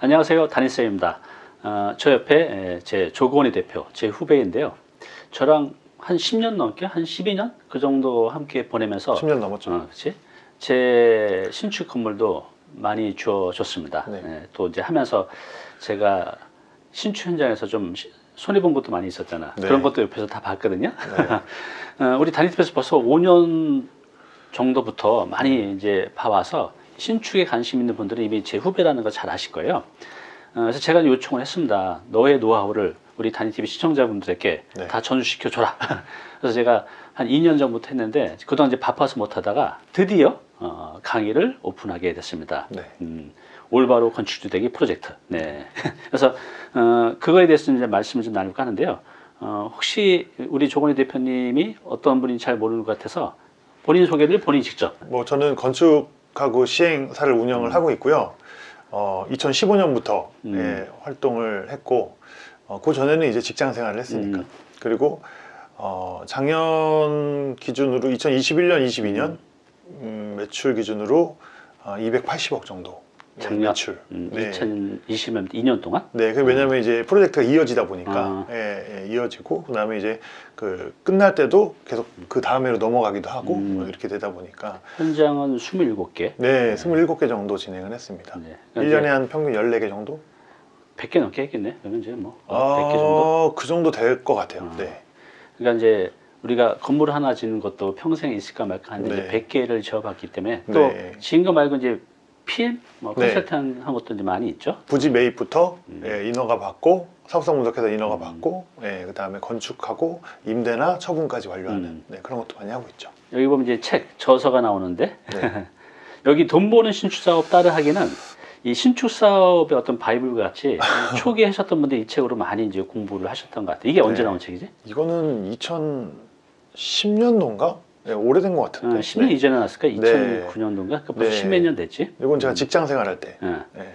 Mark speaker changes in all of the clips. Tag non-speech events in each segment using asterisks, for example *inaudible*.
Speaker 1: 안녕하세요. 담임쌤입니다. 어, 저 옆에 에, 제 조건희 대표, 제 후배인데요. 저랑 한 10년 넘게, 한 12년? 그 정도 함께 보내면서
Speaker 2: 10년 넘었죠.
Speaker 1: 어, 그치? 제 신축 건물도 많이 주어줬습니다.
Speaker 2: 네.
Speaker 1: 예, 또 이제 하면서 제가 신축 현장에서 좀 시- 손해본 것도 많이 있었잖아.
Speaker 2: 네.
Speaker 1: 그런 것도 옆에서 다 봤거든요. *laughs* 어, 우리 단위팀에서 벌써 5년 정도부터 많이 이제 봐와서 신축에 관심 있는 분들은 이미 제 후배라는 걸 잘 아실 거예요. 어, 그래서 제가 요청을 했습니다. 너의 노하우를 우리 단위TV 시청자분들에게
Speaker 2: 네.
Speaker 1: 다 전수시켜줘라. *laughs* 그래서 제가 한 2년 전부터 했는데 그동안 이제 바빠서 못하다가 드디어 어, 강의를 오픈하게 됐습니다.
Speaker 2: 네.
Speaker 1: 음, 올바로 건축주택이 프로젝트. 네. *laughs* 그래서 어, 그거에 대해서 이제 말씀을 좀 나눌까 하는데요. 어, 혹시 우리 조건희 대표님이 어떤 분인지 잘 모르는 것 같아서 본인 소개를 본인 직접.
Speaker 2: 뭐 저는 건축 하고 시행사를 운영을 하고 있고요. 어, 2015년부터
Speaker 1: 음.
Speaker 2: 예, 활동을 했고 어, 그 전에는 이제 직장 생활을 했으니까
Speaker 1: 음.
Speaker 2: 그리고 어, 작년 기준으로 2021년, 22년 음, 매출 기준으로 어, 280억 정도 예,
Speaker 1: 작년
Speaker 2: 매출.
Speaker 1: 음,
Speaker 2: 네.
Speaker 1: 2020년 2년 동안
Speaker 2: 네, 그 왜냐면 이제 프로젝트가 이어지다 보니까
Speaker 1: 아.
Speaker 2: 예, 예, 이어지고 그다음에 이제 그 끝날 때도 계속 그 다음에로 넘어가기도 하고
Speaker 1: 음.
Speaker 2: 뭐 이렇게 되다 보니까
Speaker 1: 현장은 27개.
Speaker 2: 네, 27개 정도 진행을 했습니다.
Speaker 1: 네.
Speaker 2: 1년에 한 평균 14개 정도?
Speaker 1: 100개 넘게 했겠네. 그러면 이제 뭐 100개 정도.
Speaker 2: 아, 그 정도 될 것 같아요.
Speaker 1: 아.
Speaker 2: 네.
Speaker 1: 그러니까 이제 우리가 건물 하나 짓는 것도 평생 있을까 말까 하는데
Speaker 2: 네.
Speaker 1: 이제 100개를 지어봤기 때문에 또
Speaker 2: 네.
Speaker 1: 지은 거 말고 이제 PM, 뭐
Speaker 2: 네.
Speaker 1: 컨설팅 한 것도 이제 많이 있죠.
Speaker 2: 부지 매입부터
Speaker 1: 음.
Speaker 2: 예, 인허가 받고 사업성 분석해서 인허가
Speaker 1: 음.
Speaker 2: 받고 예, 그 다음에 건축하고 임대나 처분까지 완료하는
Speaker 1: 음.
Speaker 2: 네, 그런 것도 많이 하고 있죠.
Speaker 1: 여기 보면 이제 책 저서가 나오는데
Speaker 2: 네. *laughs*
Speaker 1: 여기 돈 버는 신축 사업 따라 하기는 이 신축 사업의 어떤 바이블 같이 *laughs* 초기에 하셨던 분들 이 책으로 많이 이제 공부를 하셨던 것 같아요. 이게 언제
Speaker 2: 네.
Speaker 1: 나온 책이지?
Speaker 2: 이거는 2010년도인가? 네, 오래된 것
Speaker 1: 어,
Speaker 2: 같은데.
Speaker 1: 10년
Speaker 2: 네.
Speaker 1: 이전에 나왔을까?
Speaker 2: 네.
Speaker 1: 2009년도인가? 그 벌써
Speaker 2: 네.
Speaker 1: 10몇 년 됐지.
Speaker 2: 이건 제가 직장 생활할 때
Speaker 1: 예.
Speaker 2: 네.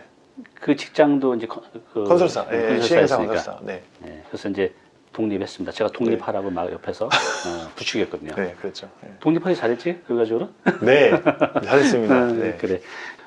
Speaker 1: 그 직장도 이제 컨- 그
Speaker 2: 컨설사, 예, 시행사.
Speaker 1: 컨설사.
Speaker 2: 네,
Speaker 1: 예, 그래서 이제 독립했습니다. 제가 독립하라고 막 옆에서 어, 부추겼거든요.
Speaker 2: 네, 그랬죠. 네.
Speaker 1: 독립하기 잘했지? 그래가지고
Speaker 2: 네, 잘했습니다. *laughs*
Speaker 1: 아,
Speaker 2: 네.
Speaker 1: 그래.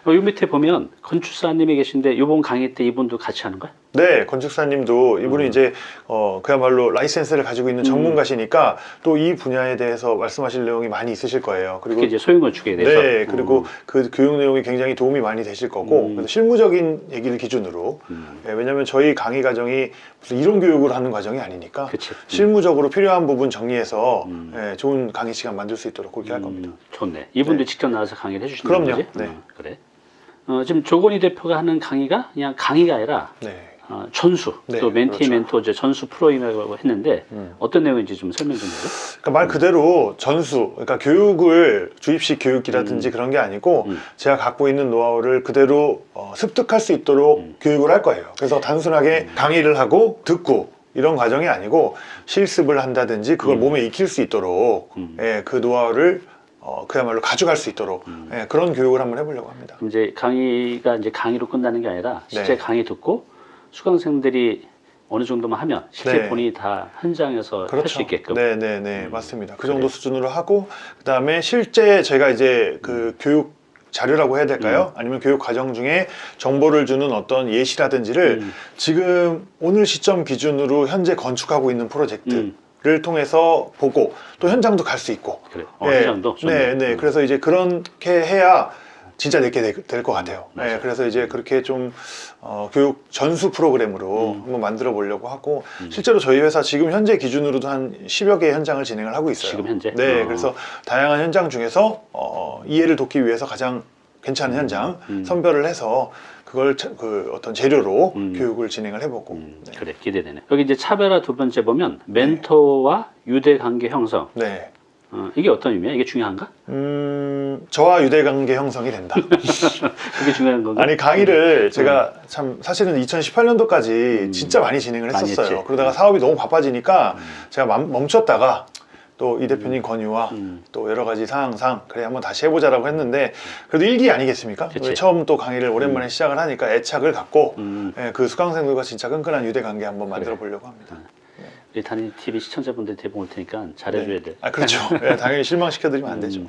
Speaker 1: 어, 요 밑에 보면 건축사님이 계신데 이번 강의 때 이분도 같이 하는 거야?
Speaker 2: 네, 건축사님도 이분은
Speaker 1: 음.
Speaker 2: 이제 어, 그야말로 라이센스를 가지고 있는 전문가시니까 또이 분야에 대해서 말씀하실 내용이 많이 있으실 거예요. 그리고
Speaker 1: 이제 소형 건축에 대해서.
Speaker 2: 네, 그리고
Speaker 1: 음,
Speaker 2: 그 교육 내용이 굉장히 도움이 많이 되실 거고
Speaker 1: 음.
Speaker 2: 그래서 실무적인 얘기를 기준으로
Speaker 1: 음,
Speaker 2: 예, 왜냐하면 저희 강의 과정이 무슨 이론 교육을 하는 과정이 아니니까
Speaker 1: 그치. 음.
Speaker 2: 실무적으로 필요한 부분 정리해서
Speaker 1: 음.
Speaker 2: 예, 좋은 강의 시간 만들 수 있도록 그렇게 할 겁니다.
Speaker 1: 음, 좋네. 이분도
Speaker 2: 네.
Speaker 1: 직접 나와서 강의를
Speaker 2: 그럼요.
Speaker 1: 거지?
Speaker 2: 네.
Speaker 1: 어, 그래. 어, 지금 조건희 대표가 하는 강의가 그냥 강의가 아니라
Speaker 2: 네.
Speaker 1: 어, 전수,
Speaker 2: 네,
Speaker 1: 또 멘티
Speaker 2: 그렇죠.
Speaker 1: 멘토 이제 전수 프로임이라고 했는데
Speaker 2: 음.
Speaker 1: 어떤 내용인지 좀 설명 좀 해줘.
Speaker 2: 그러니까 말 그대로 전수, 그러니까 교육을 주입식 교육이라든지 그런 게 아니고
Speaker 1: 음.
Speaker 2: 제가 갖고 있는 노하우를 그대로 어, 습득할 수 있도록
Speaker 1: 음.
Speaker 2: 교육을 할 거예요. 그래서 단순하게 강의를 하고 듣고 이런 과정이 아니고 실습을 한다든지 그걸
Speaker 1: 음.
Speaker 2: 몸에 익힐 수 있도록
Speaker 1: 음.
Speaker 2: 예, 그 노하우를 어, 그야말로 가져갈 수 있도록
Speaker 1: 음.
Speaker 2: 예, 그런 교육을 한번 해보려고 합니다.
Speaker 1: 이제 강의가 이제 강의로 끝나는 게 아니라 실제
Speaker 2: 네.
Speaker 1: 강의 듣고 수강생들이 어느 정도만 하면 실제
Speaker 2: 네.
Speaker 1: 본인이 다 현장에서 할수 있게끔.
Speaker 2: 네, 네, 네,
Speaker 1: 음.
Speaker 2: 맞습니다. 그
Speaker 1: 그래.
Speaker 2: 정도 수준으로 하고 그 다음에 실제 제가 이제 그 교육 자료라고 해야 될까요? 아니면 교육 과정 중에 정보를 주는 어떤 예시라든지를
Speaker 1: 음.
Speaker 2: 지금 오늘 시점 기준으로 현재 건축하고 있는 프로젝트 를
Speaker 1: 음.
Speaker 2: 통해서 보고 또 현장도 갈 수 있고.
Speaker 1: 그래. 어,
Speaker 2: 예,
Speaker 1: 현장도.
Speaker 2: 네,
Speaker 1: 좋네.
Speaker 2: 네.
Speaker 1: 음.
Speaker 2: 그래서 이제 그렇게 해야 진짜 내게 될 것 같아요.
Speaker 1: 맞아요.
Speaker 2: 네, 그래서 이제 그렇게 좀 어, 교육 전수 프로그램으로
Speaker 1: 음.
Speaker 2: 한번 만들어 보려고 하고
Speaker 1: 음.
Speaker 2: 실제로 저희 회사 지금 현재 기준으로도 한 10여 개의 현장을 진행을 하고 있어요.
Speaker 1: 지금 현재?
Speaker 2: 네,
Speaker 1: 어.
Speaker 2: 그래서 다양한 현장 중에서 어, 이해를 돕기 위해서 가장 괜찮은 현장
Speaker 1: 음.
Speaker 2: 선별을 해서 그걸 차- 그 어떤 재료로
Speaker 1: 음.
Speaker 2: 교육을 진행을 해보고
Speaker 1: 음, 그래 기대되네. 여기 이제 차별화 두 번째 보면 멘토와 유대 관계 형성.
Speaker 2: 네.
Speaker 1: 어, 이게 어떤 의미야? 이게 중요한가?
Speaker 2: 음, 저와 유대관계 형성이 된다. *laughs*
Speaker 1: 그게 중요한 건가?
Speaker 2: 아니 강의를 제가 참 사실은 2018년도까지
Speaker 1: 음.
Speaker 2: 진짜 많이 진행을
Speaker 1: 많이
Speaker 2: 했었어요.
Speaker 1: 했지.
Speaker 2: 그러다가 사업이 너무 바빠지니까
Speaker 1: 음.
Speaker 2: 제가 맘- 멈췄다가 또 이 대표님 건의와
Speaker 1: 음.
Speaker 2: 또 여러 가지 상황상 그래 한번 다시 해보자라고 했는데 그래도 일기 아니겠습니까? 처음 또 강의를 오랜만에 시작을 하니까 애착을 갖고
Speaker 1: 음,
Speaker 2: 예, 그 수강생들과 진짜 끈끈한 유대 관계 한번 만들어 보려고 합니다.
Speaker 1: 우리 단위 TV 시청자분들 대본 올 테니까 잘해줘야 돼.
Speaker 2: 아 그렇죠. 예, 당연히 실망시켜드리면 안 되죠.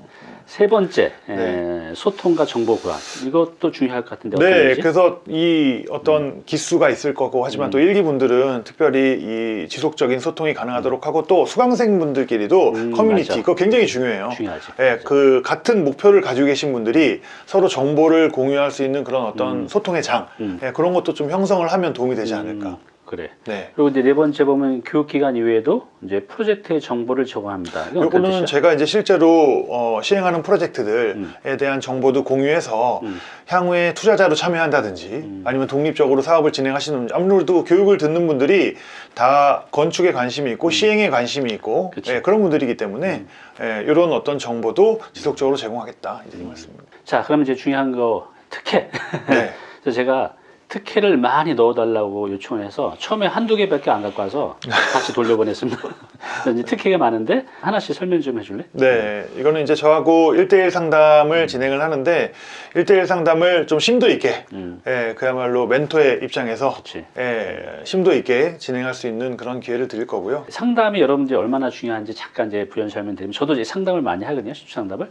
Speaker 1: 음. 세 번째 에,
Speaker 2: 네.
Speaker 1: 소통과 정보 교환 이것도 중요할 것 같은데
Speaker 2: 네? 그래서 이 어떤 기수가 있을 거고 하지만
Speaker 1: 음.
Speaker 2: 또 일기 분들은 특별히 이 지속적인 소통이 가능하도록 하고 또 수강생 분들끼리도
Speaker 1: 음,
Speaker 2: 커뮤니티
Speaker 1: 맞아.
Speaker 2: 그거 굉장히 중요해요.
Speaker 1: 중요하지.
Speaker 2: 예, 그 같은 목표를 가지고 계신 분들이 서로 정보를 공유할 수 있는 그런 어떤
Speaker 1: 음.
Speaker 2: 소통의 장
Speaker 1: 음.
Speaker 2: 예, 그런 것도 좀 형성을 하면 도움이 되지 않을까.
Speaker 1: 음, 그래.
Speaker 2: 네.
Speaker 1: 그리고 이제 네 번째 보면 교육 기간 이외에도 이제 프로젝트의 정보를 제공합니다.
Speaker 2: 요거는? 제가 이제 실제로 어, 시행하는 프로젝트들에
Speaker 1: 음.
Speaker 2: 대한 정보도 공유해서
Speaker 1: 음.
Speaker 2: 향후에 투자자로 참여한다든지
Speaker 1: 음.
Speaker 2: 아니면 독립적으로 사업을 진행하시는 아무래도 교육을 듣는 분들이 다 건축에 관심이 있고 시행에 관심이 있고
Speaker 1: 음. 음.
Speaker 2: 예, 그런 분들이기 때문에 예, 이런 어떤 정보도 지속적으로 제공하겠다 이제 이 말씀입니다.
Speaker 1: 자, 그럼 이제 중요한 거 특혜.
Speaker 2: 네. *laughs*
Speaker 1: 그래서 제가 특혜를 많이 넣어달라고 요청을 해서 처음에 한두 개밖에 안 갖고 와서 다시 돌려보냈습니다. *laughs* 이제 특혜가 많은데 하나씩 설명 좀 해줄래?
Speaker 2: 네, 이거는 이제 저하고 1대1 상담을 진행을 하는데 1대1 상담을 좀 심도 있게
Speaker 1: 음,
Speaker 2: 예, 그야말로 멘토의 입장에서
Speaker 1: 그치.
Speaker 2: 예, 심도 있게 진행할 수 있는 그런 기회를 드릴 거고요.
Speaker 1: 상담이 여러분들이 얼마나 중요한지 잠깐 이제 부연 설명드리면 저도 이제 상담을 많이 하거든요. 신축 상담을.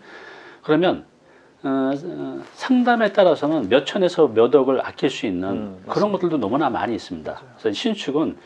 Speaker 1: 그러면 어, 어, 상담에 따라서는 몇 천에서 몇 억을 아낄 수 있는
Speaker 2: 음,
Speaker 1: 그런 것들도 너무나 많이 있습니다. 그래서 신축은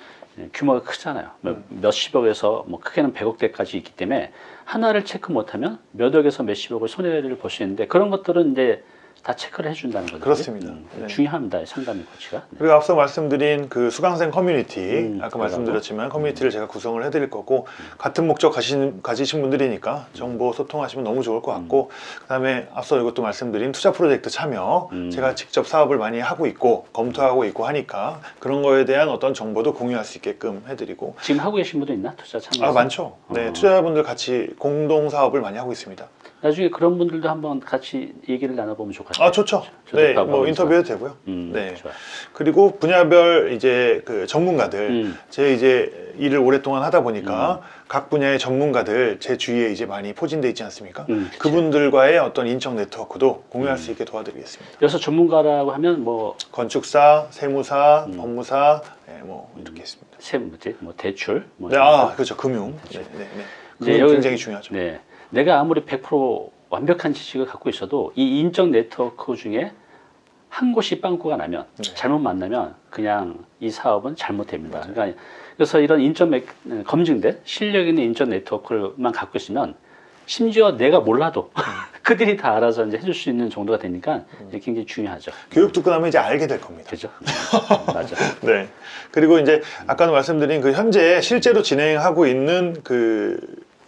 Speaker 1: 규모가 크잖아요. 몇,
Speaker 2: 음.
Speaker 1: 몇십억에서 뭐 크게는 백억대까지 있기 때문에 하나를 체크 못하면 몇 억에서 몇십억을 손해를 볼 수 있는데 그런 것들은 이제 다 체크를 해준다는 거죠.
Speaker 2: 그렇습니다. 네.
Speaker 1: 중요합니다. 상담의 코치가. 네.
Speaker 2: 그리고 앞서 말씀드린 그 수강생 커뮤니티
Speaker 1: 음,
Speaker 2: 아까. 말씀드렸지만 커뮤니티를 제가 구성을 해드릴 거고 같은 목적 가신, 가지신 분들이니까 정보 소통하시면 너무 좋을 것 같고 그 다음에 앞서 이것도 말씀드린 투자 프로젝트 참여
Speaker 1: 음.
Speaker 2: 제가 직접 사업을 많이 하고 있고 검토하고 있고 하니까 그런 거에 대한 어떤 정보도 공유할 수 있게끔 해드리고
Speaker 1: 지금 하고 계신 분도 있나? 투자 참여.
Speaker 2: 아 많죠. 네
Speaker 1: 어.
Speaker 2: 투자자분들 같이 공동 사업을 많이 하고 있습니다.
Speaker 1: 나중에 그런 분들도 한번 같이 얘기를 나눠보면 좋을 것 같아요.
Speaker 2: 아 좋죠. 네, 뭐. 인터뷰해도 되고요.
Speaker 1: 음,
Speaker 2: 네.
Speaker 1: 좋아.
Speaker 2: 그리고 분야별 이제 그 전문가들
Speaker 1: 음.
Speaker 2: 제 이제 일을 오랫동안 하다 보니까 각 분야의 전문가들 제 주위에 이제 많이 포진돼 있지 않습니까?
Speaker 1: 음, 그치.
Speaker 2: 그분들과의 어떤 인적 네트워크도 공유할 수 있게 도와드리겠습니다.
Speaker 1: 여기서 전문가라고 하면 뭐
Speaker 2: 건축사, 세무사,
Speaker 1: 음.
Speaker 2: 법무사, 네, 뭐 이렇게 있습니다.
Speaker 1: 세무지, 뭐 대출, 뭐
Speaker 2: 네, 아
Speaker 1: 거.
Speaker 2: 그렇죠 금융. 네, 네, 네.
Speaker 1: 여기-
Speaker 2: 굉장히 중요하죠.
Speaker 1: 네, 내가 아무리 100% 완벽한 지식을 갖고 있어도 이 인적 네트워크 중에 한 곳이 빵꾸가 나면
Speaker 2: 네.
Speaker 1: 잘못 만나면 그냥 이 사업은 잘못됩니다. 그러니까 그래서 이런 인적 매- 검증된 실력 있는 인적 네트워크만 갖고 있으면 심지어 내가 몰라도
Speaker 2: 음. *laughs*
Speaker 1: 그들이 다 알아서 이제 해줄 수 있는 정도가 되니까 이제 굉장히 중요하죠.
Speaker 2: 교육 듣고 나면 이제 알게 될 겁니다.
Speaker 1: 그죠? *laughs* 맞아.
Speaker 2: 네. 그리고 이제 아까도 말씀드린 그 현재 실제로 진행하고 있는 그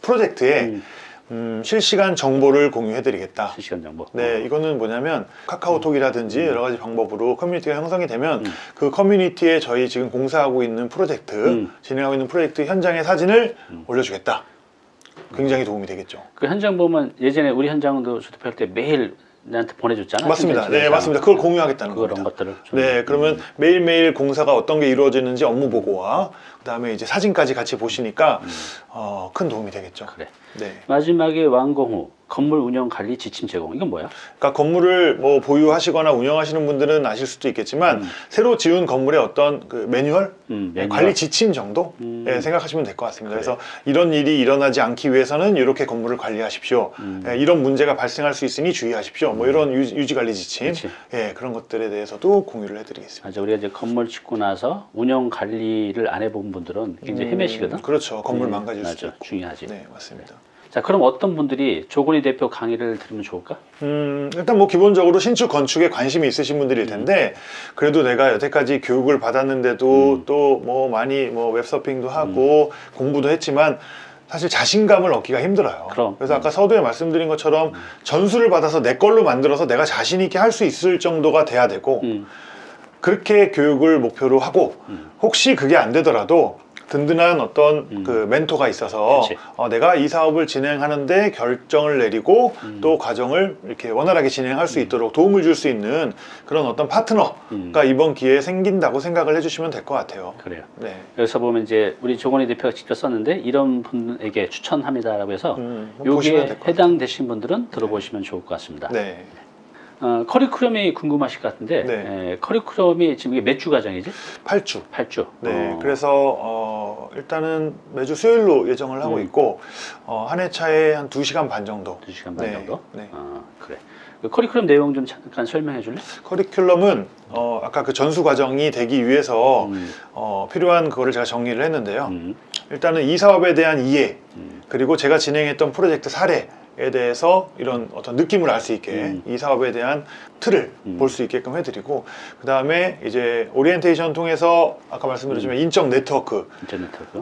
Speaker 2: 프로젝트에
Speaker 1: 음,
Speaker 2: 음, 실시간 정보를 공유해 드리겠다.
Speaker 1: 실시간 정보.
Speaker 2: 네, 이거는 뭐냐면 카카오톡이라든지 여러 가지 방법으로 커뮤니티가 형성이 되면
Speaker 1: 음.
Speaker 2: 그 커뮤니티에 저희 지금 공사하고 있는 프로젝트,
Speaker 1: 음.
Speaker 2: 진행하고 있는 프로젝트 현장의 사진을 올려주겠다. 굉장히 도움이 되겠죠.
Speaker 1: 그 현장 보면 예전에 우리 현장도 주택할 때 매일 나한테 보내줬잖아.
Speaker 2: 맞습니다.
Speaker 1: 현장
Speaker 2: 네, 맞습니다. 그걸 공유하겠다는
Speaker 1: 그런
Speaker 2: 겁니다.
Speaker 1: 것들을 좀
Speaker 2: 네, 그러면 매일매일 공사가 어떤 게 이루어지는지 업무 보고와 그다음에 이제 사진까지 같이 보시니까 어, 큰 도움이 되겠죠.
Speaker 1: 그래.
Speaker 2: 네.
Speaker 1: 마지막에 완공 후 건물 운영 관리 지침 제공 이건 뭐야?
Speaker 2: 그러니까 건물을 뭐 보유하시거나 운영하시는 분들은 아실 수도 있겠지만
Speaker 1: 음.
Speaker 2: 새로 지은 건물의 어떤 그 매뉴얼,
Speaker 1: 음,
Speaker 2: 네,
Speaker 1: 매뉴얼.
Speaker 2: 관리 지침 정도
Speaker 1: 음.
Speaker 2: 예, 생각하시면 될 것 같습니다.
Speaker 1: 그래.
Speaker 2: 그래 서 이런 일이 일어나지 않기 위해서는 이렇게 건물을 관리하십시오.
Speaker 1: 음.
Speaker 2: 예, 이런 문제가 발생할 수 있으니 주의하십시오. 뭐 이런 유지, 관리 지침,
Speaker 1: 그치.
Speaker 2: 예, 그런 것들에 대해서도 공유를 해드리겠습니다.
Speaker 1: 맞아 우리가 이제 건물 짓고 나서 운영 관리를 안 해본 분들은 굉장히 헤매시거든.
Speaker 2: 음, 그렇죠. 건물
Speaker 1: 네,
Speaker 2: 망가질 수도
Speaker 1: 맞아
Speaker 2: 있고.
Speaker 1: 중요하지.
Speaker 2: 네, 맞습니다.
Speaker 1: 자 그럼 어떤 분들이 조건희 대표 강의를 들으면 좋을까?
Speaker 2: 음, 일단 뭐 기본적으로 신축 건축에 관심이 있으신 분들일 텐데 그래도 내가 여태까지 교육을 받았는데도
Speaker 1: 음.
Speaker 2: 또뭐 많이 뭐 웹서핑도 하고 공부도 했지만 사실 자신감을 얻기가 힘들어요.
Speaker 1: 그럼.
Speaker 2: 래서 아까 서두에 말씀드린 것처럼 전수를 받아서 내 걸로 만들어서 내가 자신 있게 할 수 있을 정도가 돼야 되고
Speaker 1: 음,
Speaker 2: 그렇게 교육을 목표로 하고
Speaker 1: 음.
Speaker 2: 혹시 그게 안 되더라도 든든한 어떤
Speaker 1: 음.
Speaker 2: 그 멘토가 있어서. 어, 내가 이 사업을 진행하는데 결정을 내리고
Speaker 1: 음.
Speaker 2: 또 과정을 이렇게 원활하게 진행할 수 있도록 도움을 줄 수 있는 그런 어떤 파트너가
Speaker 1: 음.
Speaker 2: 이번 기회에 생긴다고 생각을 해주시면 될 것 같아요.
Speaker 1: 그래요.
Speaker 2: 네.
Speaker 1: 여기서 보면 이제 우리 조건희 대표가 직접 썼는데 이런 분에게 추천합니다라고 해서
Speaker 2: 음,
Speaker 1: 여기에
Speaker 2: 같아요.
Speaker 1: 해당되신 분들은 들어보시면 좋을 것 같습니다.
Speaker 2: 네.
Speaker 1: 어, 커리큘럼이 궁금하실 것 같은데
Speaker 2: 네.
Speaker 1: 에, 커리큘럼이 지금 이게 몇 주 과정이지?
Speaker 2: 8주.
Speaker 1: 8주.
Speaker 2: 네.
Speaker 1: 어,
Speaker 2: 그래서 어, 일단은 매주 수요일로 예정을 하고
Speaker 1: 음.
Speaker 2: 있고 어, 한 회차에 한 2시간 반 정도.
Speaker 1: 2시간 반
Speaker 2: 네,
Speaker 1: 정도?
Speaker 2: 네.
Speaker 1: 아, 그래. 그 커리큘럼 내용 좀 잠깐 설명해 줄래?
Speaker 2: 커리큘럼은 어, 아까 그 전수 과정이 되기 위해서
Speaker 1: 음,
Speaker 2: 어, 필요한 그거를 제가 정리를 했는데요.
Speaker 1: 음,
Speaker 2: 일단은 이 사업에 대한 이해
Speaker 1: 음.
Speaker 2: 그리고 제가 진행했던 프로젝트 사례 에 대해서 이런 어떤 느낌을 알 수 있게
Speaker 1: 음.
Speaker 2: 이 사업에 대한 틀을
Speaker 1: 음.
Speaker 2: 볼수 있게끔 해드리고 그 다음에 이제 오리엔테이션 통해서 아까 말씀드렸지만 인적 네트워크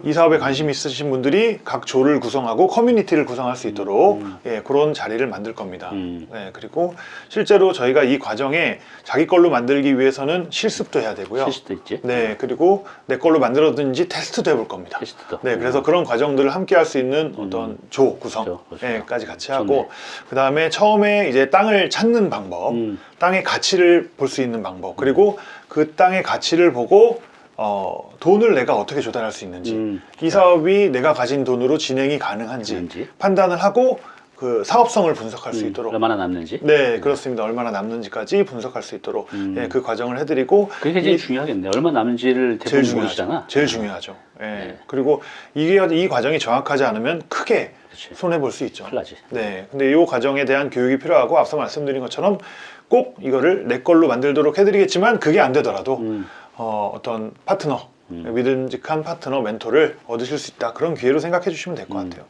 Speaker 2: 그이 사업에 관심 있으신 분들이 각 조를 구성하고 커뮤니티를 구성할 수 있도록
Speaker 1: 음.
Speaker 2: 예, 그런 자리를 만들 겁니다.
Speaker 1: 음.
Speaker 2: 네, 그리고 실제로 저희가 이 과정에 자기 걸로 만들기 위해서는 실습도 해야 되고요.
Speaker 1: 실수도 있지?
Speaker 2: 네, 그리고 내 걸로 만들어든지 테스트도 해볼 겁니다.
Speaker 1: 테스트도.
Speaker 2: 네, 그래서 그런 과정들을 함께 할 수 있는
Speaker 1: 음.
Speaker 2: 어떤 조 구성,
Speaker 1: 조 구성.
Speaker 2: 예, 까지 같이
Speaker 1: 좋네.
Speaker 2: 하고, 그 다음에 처음에 이제 땅을 찾는 방법,
Speaker 1: 음.
Speaker 2: 땅의 가치를 볼 수 있는 방법, 그리고 그 땅의 가치를 보고 어, 돈을 내가 어떻게 조달할 수 있는지,
Speaker 1: 음.
Speaker 2: 이 사업이 내가 가진 돈으로 진행이 가능한지
Speaker 1: 있는지.
Speaker 2: 판단을 하고 그 사업성을 분석할 수
Speaker 1: 음,
Speaker 2: 있도록.
Speaker 1: 얼마나 남는지.
Speaker 2: 네, 그렇습니다. 얼마나 남는지까지 분석할 수 있도록
Speaker 1: 음.
Speaker 2: 예, 그 과정을 해드리고
Speaker 1: 그게 제일
Speaker 2: 이-
Speaker 1: 중요하겠네. 얼마 남는지를 대부분
Speaker 2: 제일.
Speaker 1: 모르시잖아.
Speaker 2: 제일 중요하죠. 예.
Speaker 1: 네.
Speaker 2: 그리고 이게 이 과정이 정확하지 않으면 크게
Speaker 1: 그렇지.
Speaker 2: 손해 볼 수 있죠.
Speaker 1: 큰일 나지.
Speaker 2: 네. 근데 이 과정에 대한 교육이 필요하고 앞서 말씀드린 것처럼 꼭 이거를 내 걸로 만들도록 해드리겠지만 그게 안 되더라도
Speaker 1: 음.
Speaker 2: 어, 어떤 파트너
Speaker 1: 음.
Speaker 2: 믿음직한 파트너 멘토를 얻으실 수 있다 그런 기회로 생각해 주시면 될것
Speaker 1: 음,
Speaker 2: 같아요.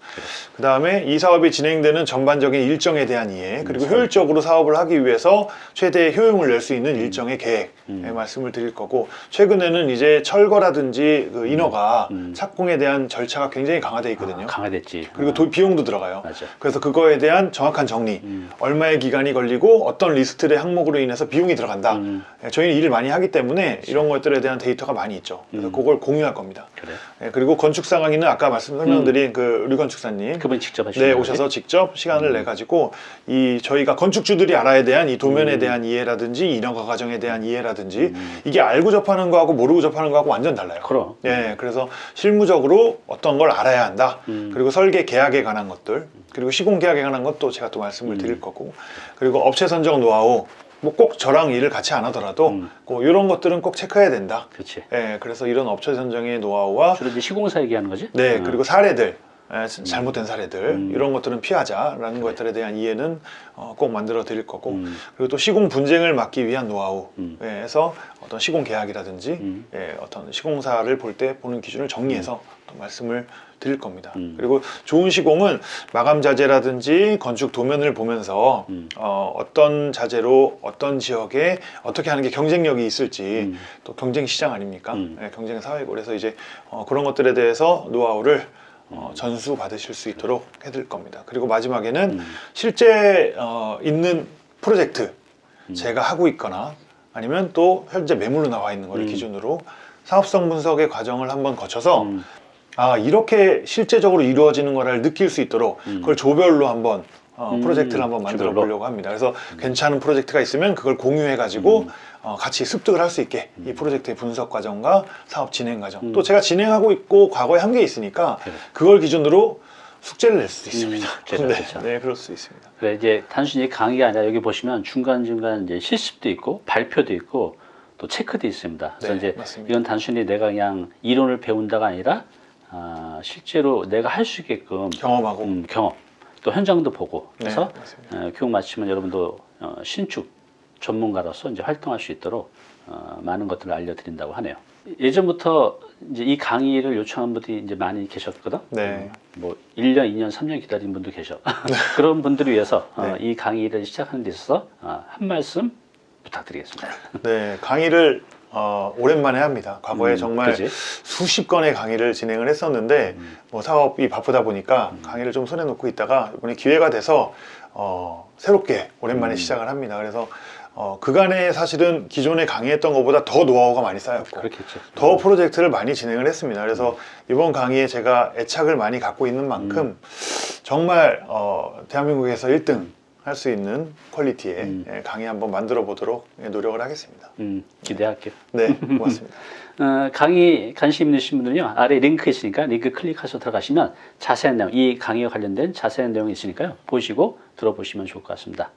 Speaker 2: 그 다음에 이 사업이 진행되는 전반적인 일정에 대한 이해 그리고
Speaker 1: 음,
Speaker 2: 효율적으로 사업을 하기 위해서 최대 효용을 낼 수 있는 일정의 계획에
Speaker 1: 음.
Speaker 2: 말씀을 드릴 거고 최근에는 이제 철거라든지 그 인허가
Speaker 1: 음.
Speaker 2: 착공에 대한 절차가 굉장히 강화돼 있거든요.
Speaker 1: 아, 강화됐지.
Speaker 2: 그리고
Speaker 1: 아,
Speaker 2: 도- 비용도 들어가요.
Speaker 1: 맞아.
Speaker 2: 그래서 그거에 대한 정확한 정리,
Speaker 1: 음.
Speaker 2: 얼마의 기간이 걸리고 어떤 리스트의 항목으로 인해서 비용이 들어간다.
Speaker 1: 음.
Speaker 2: 예, 저희는 일을 많이 하기 때문에 이런 것들에 대한 데이터가 많이 있죠. 그래서
Speaker 1: 음.
Speaker 2: 그걸 공유할 겁니다.
Speaker 1: 그래.
Speaker 2: 예, 그리고 건축 상황에는 아까 말씀 설명드린 그 류건축사님
Speaker 1: 그분 직접 하시는
Speaker 2: 네
Speaker 1: 거지?
Speaker 2: 오셔서 직접 시간을
Speaker 1: 음.
Speaker 2: 내 가지고 이 저희가 건축주들이 알아야 대한 이 도면에
Speaker 1: 음.
Speaker 2: 대한 이해라든지 인허가 과정에 대한 이해라든지
Speaker 1: 음.
Speaker 2: 이게 알고 접하는 거하고 모르고 접하는 거하고 완전 달라요.
Speaker 1: 그럼.
Speaker 2: 예, 그래서 실무적으로 어떤 걸 알아야 한다.
Speaker 1: 음.
Speaker 2: 그리고 설계 계약에 관한 것들, 그리고 시공 계약에 관한 것도 제가 또 말씀을
Speaker 1: 음.
Speaker 2: 드릴 거고, 그리고 업체 선정 노하우, 뭐 꼭 저랑 일을 같이 안 하더라도,
Speaker 1: 음.
Speaker 2: 뭐 이런 것들은 꼭 체크해야 된다.
Speaker 1: 그렇지.
Speaker 2: 예, 그래서 이런 업체 선정의 노하우와,
Speaker 1: 주로 이제 시공사 얘기하는 거지?
Speaker 2: 네,
Speaker 1: 어.
Speaker 2: 그리고 사례들. 예, 잘못된 사례들
Speaker 1: 음.
Speaker 2: 이런 것들은 피하자라는 것들에 대한 이해는 어, 꼭 만들어 드릴 거고
Speaker 1: 음.
Speaker 2: 그리고 또 시공 분쟁을 막기 위한 노하우
Speaker 1: 음.
Speaker 2: 에서 어떤 시공 계약이라든지
Speaker 1: 음.
Speaker 2: 예, 어떤 시공사를 볼 때 보는 기준을 정리해서 또 말씀을 드릴 겁니다.
Speaker 1: 음.
Speaker 2: 그리고 좋은 시공은 마감 자재라든지 건축 도면을 보면서
Speaker 1: 음.
Speaker 2: 어, 어떤 자재로 어떤 지역에 어떻게 하는 게 경쟁력이 있을지
Speaker 1: 음.
Speaker 2: 또 경쟁 시장 아닙니까?
Speaker 1: 음.
Speaker 2: 예, 경쟁 사회고 그래서 이제 어, 그런 것들에 대해서 노하우를 어,
Speaker 1: 음.
Speaker 2: 전수 받으실 수 있도록 해드릴 겁니다. 그리고 마지막에는
Speaker 1: 음.
Speaker 2: 실제 어, 있는 프로젝트
Speaker 1: 음.
Speaker 2: 제가 하고 있거나 아니면 또 현재 매물로 나와 있는 거를
Speaker 1: 음.
Speaker 2: 기준으로 사업성 분석의 과정을 한번 거쳐서
Speaker 1: 음.
Speaker 2: 아 이렇게 실제적으로 이루어지는 거를 느낄 수 있도록
Speaker 1: 음.
Speaker 2: 그걸 조별로 한번 어,
Speaker 1: 음,
Speaker 2: 프로젝트를 한번 만들어. 보려고 합니다. 그래서 괜찮은 프로젝트가 있으면 그걸 공유해 가지고
Speaker 1: 음.
Speaker 2: 어, 같이 습득을 할 수 있게 이 프로젝트의 분석 과정과 사업 진행 과정
Speaker 1: 음.
Speaker 2: 또 제가 진행하고 있고 과거에 한 게 있으니까
Speaker 1: 그래.
Speaker 2: 그걸 기준으로 숙제를 낼 수도 있습니다.
Speaker 1: 숙제를, *laughs*
Speaker 2: 네,
Speaker 1: 그렇죠.
Speaker 2: 네, 그럴 수 있습니다.
Speaker 1: 그래 이제 단순히 강의가 아니라 여기 보시면 중간 중간 이제 실습도 있고 발표도 있고 또 체크도 있습니다. 그래서
Speaker 2: 네,
Speaker 1: 이제
Speaker 2: 맞습니다.
Speaker 1: 이건 단순히 내가 그냥 이론을 배운다가 아니라 아, 실제로 내가 할 수 있게끔
Speaker 2: 경험하고
Speaker 1: 음, 경험 또 현장도 보고 그래서
Speaker 2: 네.
Speaker 1: 어, 교육 마치면 여러분도 어, 신축 전문가로서 이제 활동할 수 있도록 어, 많은 것들을 알려드린다고 하네요. 예전부터 이제 이 강의를 요청한 분들이 이제 많이 계셨거든.
Speaker 2: 네.
Speaker 1: 뭐 1년, 2년, 3년 기다린 분도 계셔. *laughs* 그런 분들을 위해서 어,
Speaker 2: 네.
Speaker 1: 이 강의를 시작하는 데 있어서 어, 한 말씀 부탁드리겠습니다.
Speaker 2: 네, 강의를 어, 오랜만에 합니다. 과거에
Speaker 1: 음,
Speaker 2: 정말
Speaker 1: 그지?
Speaker 2: 수십 건의 강의를 진행을 했었는데
Speaker 1: 음.
Speaker 2: 뭐 사업이 바쁘다 보니까 강의를 좀 손에 놓고 있다가 이번에 기회가 돼서 어, 새롭게 오랜만에
Speaker 1: 음.
Speaker 2: 시작을 합니다. 그래서 어, 그간에 사실은 기존에 강의했던 것보다 더 노하우가 많이 쌓였고
Speaker 1: 그렇겠죠.
Speaker 2: 더 프로젝트를 많이 진행을 했습니다. 그래서 이번 강의에 제가 애착을 많이 갖고 있는 만큼
Speaker 1: 음.
Speaker 2: 정말 어, 대한민국에서 1등 할 수 있는 퀄리티의
Speaker 1: 음.
Speaker 2: 예, 강의 한번 만들어 보도록 예, 노력을 하겠습니다.
Speaker 1: 음, 기대할게요.
Speaker 2: 네, *laughs* 고맙습니다.
Speaker 1: 어, 강의 관심 있으신 분들은요 아래 링크 있으니까 링크 클릭해서 들어가시면 자세한 내용 이 강의와 관련된 자세한 내용이 있으니까요 보시고 들어보시면 좋을 것 같습니다.